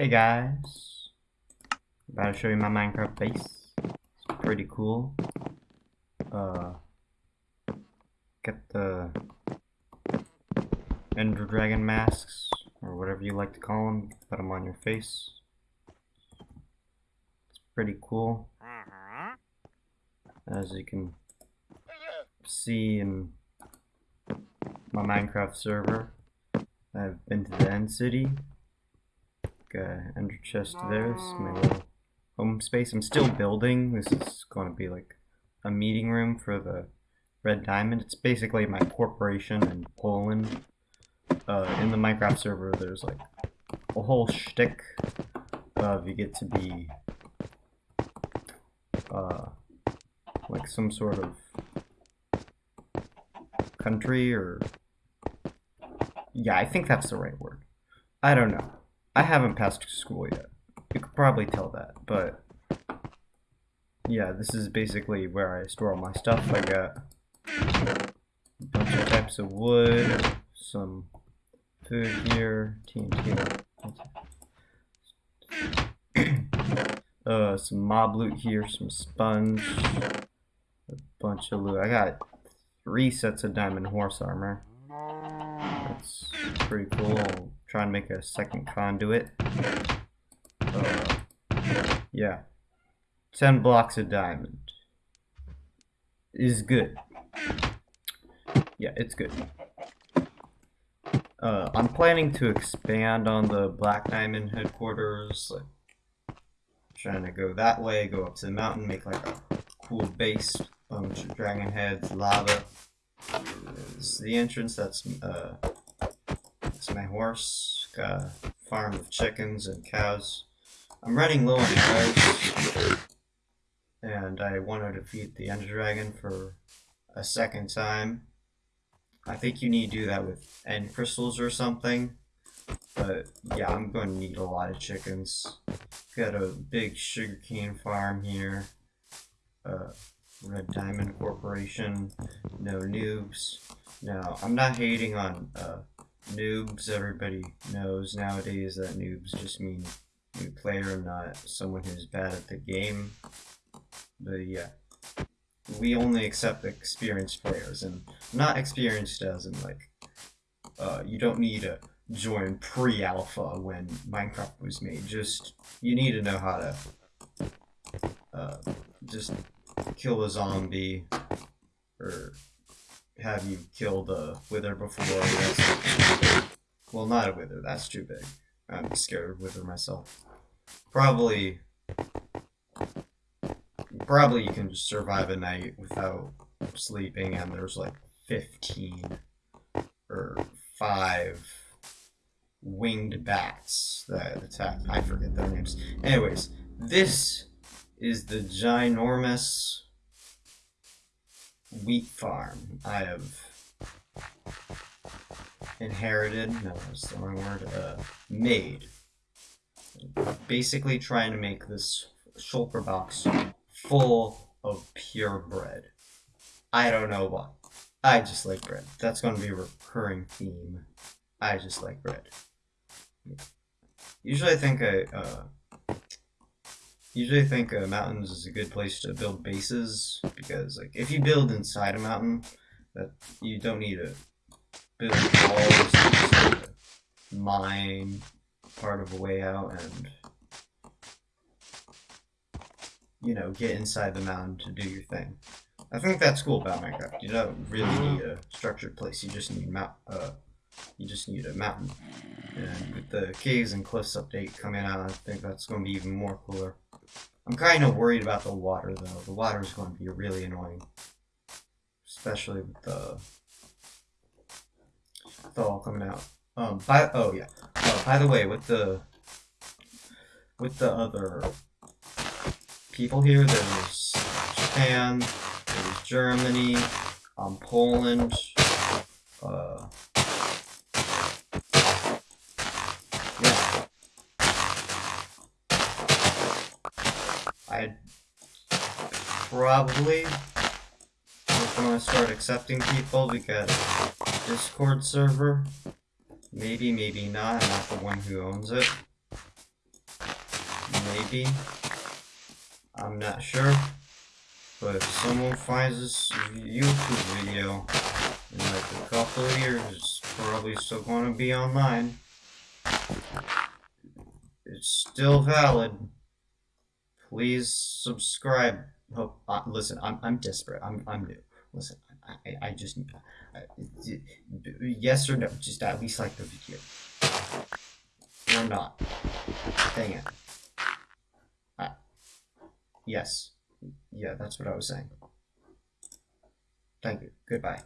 Hey guys, about to show you my Minecraft base. It's pretty cool. Uh, get the Ender Dragon masks, or whatever you like to call them. Put them on your face. It's pretty cool. As you can see in my Minecraft server, I've been to the End City. Got ender chest there. This is my little home space. I'm still building. This is going to be like a meeting room for the Red Diamond. It's basically my corporation in Poland. Uh, in the Minecraft server, there's like a whole shtick of you get to be uh, like some sort of country or yeah, I think that's the right word. I don't know. I haven't passed school yet. You could probably tell that, but yeah, this is basically where I store all my stuff. I got a bunch of types of wood, some food here, TNT. uh, some mob loot here, some sponge, a bunch of loot. I got three sets of diamond horse armor. That's pretty cool. Try and make a second conduit. Uh, yeah. 10 blocks of diamond. Is good. Yeah, it's good. Uh, I'm planning to expand on the Black Diamond headquarters, like trying to go that way, go up to the mountain, make like a cool base, bunch of dragon heads, lava. This is the entrance, that's uh, that's my horse. Got a farm of chickens and cows. I'm running low on arrows. And I want to defeat the Ender Dragon for a second time. I think you need to do that with end crystals or something. But yeah, I'm going to need a lot of chickens. Got a big sugarcane farm here. Uh, Red Diamond Corporation. No noobs. Now, I'm not hating on uh, noobs. Everybody knows nowadays that noobs just mean new player, not someone who's bad at the game. But yeah, we only accept experienced players, and not experienced as in like, uh, you don't need to join pre-alpha when Minecraft was made. Just you need to know how to uh, just kill a zombie or have you killed a wither before. well, not a wither. That's too big. I'm scared of wither myself. Probably, probably you can just survive a night without sleeping, and there's like 15 or five winged bats that attack. I forget their names. Anyways, this is the ginormous wheat farm I have inherited, no, that's the wrong word, uh, made. Basically trying to make this shulker box full of pure bread. I don't know why. I just like bread. That's going to be a recurring theme. I just like bread. Usually I think I, uh, usually think uh, mountains is a good place to build bases because like if you build inside a mountain, that you don't need to build walls, to mine part of a way out and you know get inside the mountain to do your thing. I think that's cool about Minecraft. You don't really need a structured place. You just need mount. Uh, you just need a mountain. And with the caves and cliffs update coming out, I think that's going to be even more cooler. I'm kind of worried about the water, though. The water is going to be really annoying. Especially with the... With all coming out. Um, by... Oh, yeah. Oh, by the way, with the... With the other people here, there's Japan, there's Germany, um, Poland, uh... I'd probably want to start accepting people because Discord server. Maybe, maybe not. I'm not the one who owns it. maybe. I'm not sure. But if someone finds this YouTube video in like a couple of years, it's probably still going to be online. It's still valid. Please subscribe. Oh, uh, listen, I'm I'm desperate. I'm I'm new. Listen, I I, just I, yes or no, just at least like the video. Or not. Dang it. Yes. Yeah, that's what I was saying. Thank you. Goodbye.